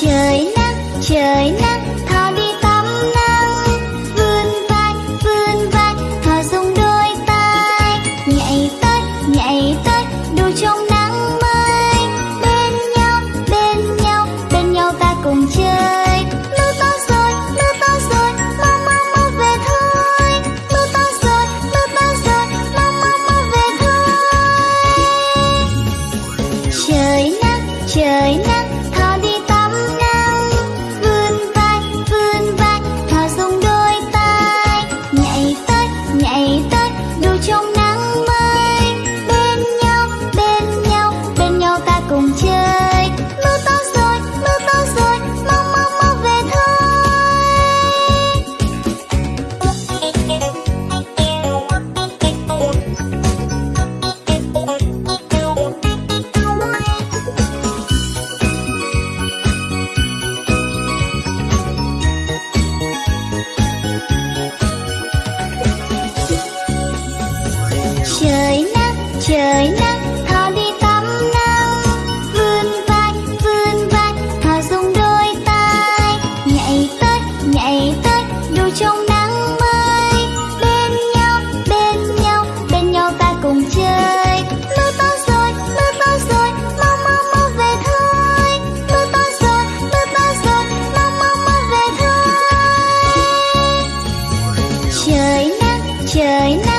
trời nắng trời nắng, thò đi tắm nắng. Vươn vai vươn vai, thò dùng đôi tay. Nhảy tới nhảy tới đu trong nắng mới. Bên nhau bên nhau bên nhau ta cùng chơi. Mưa to rồi, mưa to rồi, mau mau mau về thôi. Mưa to rồi, mưa to rồi, mau mau mau về thôi. Trời nắng trời nắng trời nắng trời nắng, thò đi tắm nắng. Vươn vai vươn vai, thò dùng đôi tay nhảy tới nhảy tới đu trong nắng mới bên nhau bên nhau bên nhau ta cùng chơi. Mưa to rồi, mưa to rồi, mau mau mau về thôi. Mưa to rồi, mưa to rồi, mau mau mau về thôi. Trời nắng trời nắng